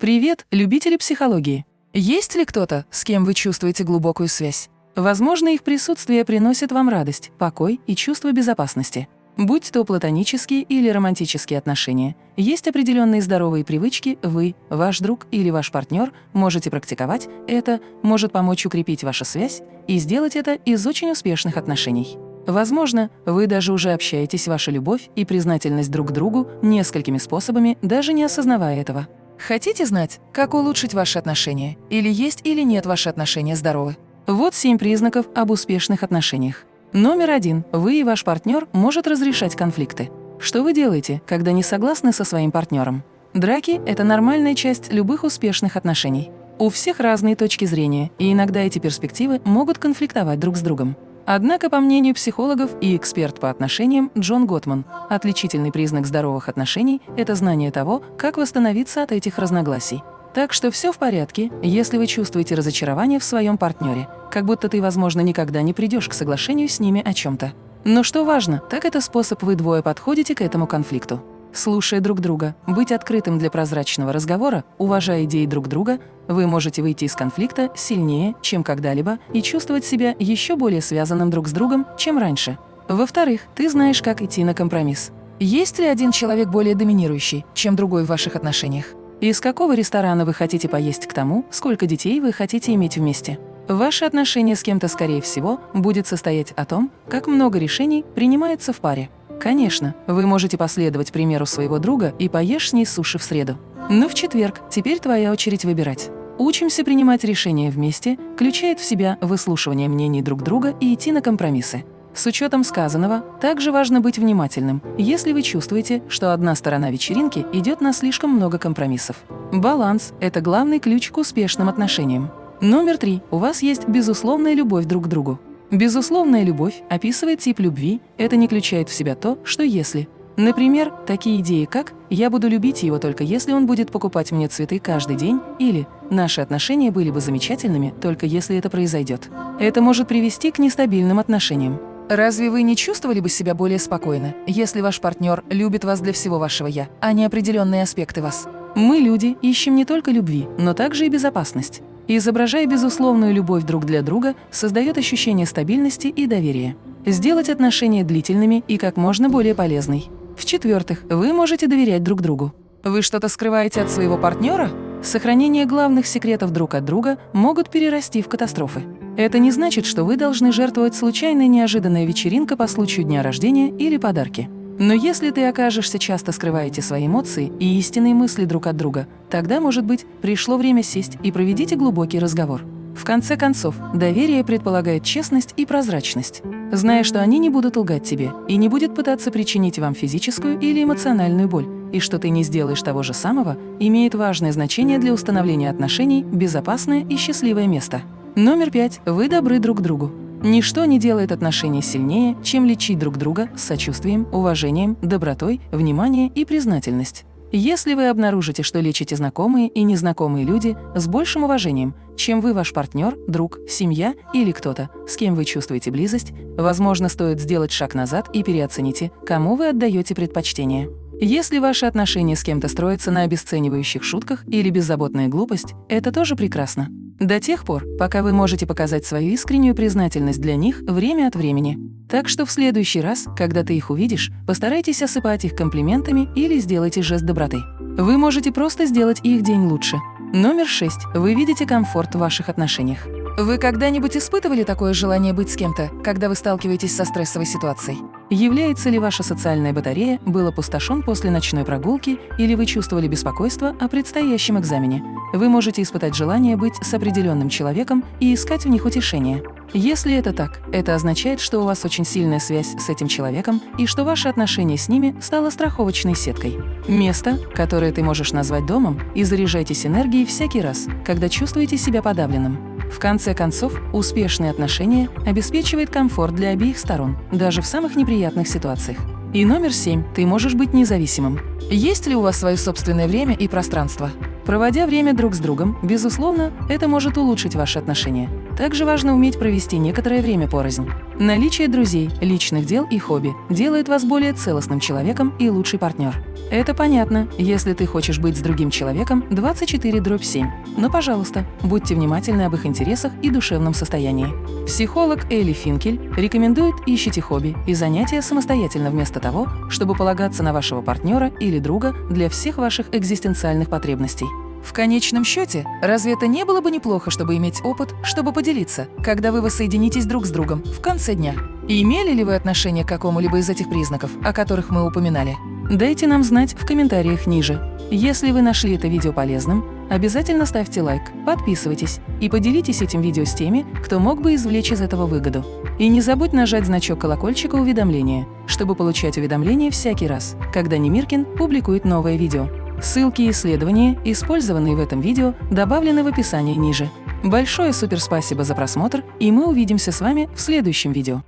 Привет, любители психологии! Есть ли кто-то, с кем вы чувствуете глубокую связь? Возможно, их присутствие приносит вам радость, покой и чувство безопасности. Будь то платонические или романтические отношения, есть определенные здоровые привычки, вы, ваш друг или ваш партнер можете практиковать, это может помочь укрепить вашу связь и сделать это из очень успешных отношений. Возможно, вы даже уже общаетесь ваша любовь и признательность друг другу несколькими способами, даже не осознавая этого. Хотите знать, как улучшить ваши отношения? Или есть или нет ваши отношения здоровы? Вот семь признаков об успешных отношениях. Номер один. Вы и ваш партнер может разрешать конфликты. Что вы делаете, когда не согласны со своим партнером? Драки – это нормальная часть любых успешных отношений. У всех разные точки зрения, и иногда эти перспективы могут конфликтовать друг с другом. Однако, по мнению психологов и эксперт по отношениям Джон Готман, отличительный признак здоровых отношений – это знание того, как восстановиться от этих разногласий. Так что все в порядке, если вы чувствуете разочарование в своем партнере, как будто ты, возможно, никогда не придешь к соглашению с ними о чем-то. Но что важно, так это способ вы двое подходите к этому конфликту. Слушая друг друга, быть открытым для прозрачного разговора, уважая идеи друг друга, вы можете выйти из конфликта сильнее, чем когда-либо, и чувствовать себя еще более связанным друг с другом, чем раньше. Во-вторых, ты знаешь, как идти на компромисс. Есть ли один человек более доминирующий, чем другой в ваших отношениях? Из какого ресторана вы хотите поесть к тому, сколько детей вы хотите иметь вместе? Ваши отношения с кем-то, скорее всего, будет состоять о том, как много решений принимается в паре. Конечно, вы можете последовать примеру своего друга и поешь с ней суши в среду. Но в четверг теперь твоя очередь выбирать. Учимся принимать решения вместе, включает в себя выслушивание мнений друг друга и идти на компромиссы. С учетом сказанного, также важно быть внимательным, если вы чувствуете, что одна сторона вечеринки идет на слишком много компромиссов. Баланс – это главный ключ к успешным отношениям. Номер три. У вас есть безусловная любовь друг к другу. Безусловная любовь описывает тип любви, это не включает в себя то, что если. Например, такие идеи, как «я буду любить его только если он будет покупать мне цветы каждый день» или «наши отношения были бы замечательными, только если это произойдет». Это может привести к нестабильным отношениям. Разве вы не чувствовали бы себя более спокойно, если ваш партнер любит вас для всего вашего «я», а не определенные аспекты вас? Мы, люди, ищем не только любви, но также и безопасность и, изображая безусловную любовь друг для друга, создает ощущение стабильности и доверия. Сделать отношения длительными и как можно более полезной. В-четвертых, вы можете доверять друг другу. Вы что-то скрываете от своего партнера? Сохранение главных секретов друг от друга могут перерасти в катастрофы. Это не значит, что вы должны жертвовать случайной неожиданной вечеринкой по случаю дня рождения или подарки. Но если ты окажешься часто скрываете свои эмоции и истинные мысли друг от друга, тогда, может быть, пришло время сесть и проведите глубокий разговор. В конце концов, доверие предполагает честность и прозрачность. Зная, что они не будут лгать тебе и не будет пытаться причинить вам физическую или эмоциональную боль, и что ты не сделаешь того же самого, имеет важное значение для установления отношений, безопасное и счастливое место. Номер пять. Вы добры друг другу. Ничто не делает отношения сильнее, чем лечить друг друга с сочувствием, уважением, добротой, вниманием и признательность. Если вы обнаружите, что лечите знакомые и незнакомые люди с большим уважением, чем вы ваш партнер, друг, семья или кто-то, с кем вы чувствуете близость, возможно, стоит сделать шаг назад и переоцените, кому вы отдаете предпочтение. Если ваши отношения с кем-то строятся на обесценивающих шутках или беззаботная глупость, это тоже прекрасно. До тех пор, пока вы можете показать свою искреннюю признательность для них время от времени. Так что в следующий раз, когда ты их увидишь, постарайтесь осыпать их комплиментами или сделайте жест доброты. Вы можете просто сделать их день лучше. Номер 6. Вы видите комфорт в ваших отношениях. Вы когда-нибудь испытывали такое желание быть с кем-то, когда вы сталкиваетесь со стрессовой ситуацией? Является ли ваша социальная батарея был опустошен после ночной прогулки или вы чувствовали беспокойство о предстоящем экзамене? Вы можете испытать желание быть с определенным человеком и искать в них утешение. Если это так, это означает, что у вас очень сильная связь с этим человеком и что ваше отношение с ними стало страховочной сеткой. Место, которое ты можешь назвать домом, и заряжайтесь энергией всякий раз, когда чувствуете себя подавленным. В конце концов, успешные отношения обеспечивают комфорт для обеих сторон, даже в самых неприятных ситуациях. И номер семь. Ты можешь быть независимым. Есть ли у вас свое собственное время и пространство? Проводя время друг с другом, безусловно, это может улучшить ваши отношения. Также важно уметь провести некоторое время порознь. Наличие друзей, личных дел и хобби делает вас более целостным человеком и лучший партнер. Это понятно, если ты хочешь быть с другим человеком 24 дробь 7. Но, пожалуйста, будьте внимательны об их интересах и душевном состоянии. Психолог Элли Финкель рекомендует ищите хобби и занятия самостоятельно вместо того, чтобы полагаться на вашего партнера или друга для всех ваших экзистенциальных потребностей. В конечном счете, разве это не было бы неплохо, чтобы иметь опыт, чтобы поделиться, когда вы воссоединитесь друг с другом в конце дня? И имели ли вы отношение к какому-либо из этих признаков, о которых мы упоминали? Дайте нам знать в комментариях ниже. Если вы нашли это видео полезным, обязательно ставьте лайк, подписывайтесь и поделитесь этим видео с теми, кто мог бы извлечь из этого выгоду. И не забудь нажать значок колокольчика уведомления, чтобы получать уведомления всякий раз, когда Немиркин публикует новое видео. Ссылки и исследования, использованные в этом видео, добавлены в описании ниже. Большое суперспасибо за просмотр, и мы увидимся с вами в следующем видео.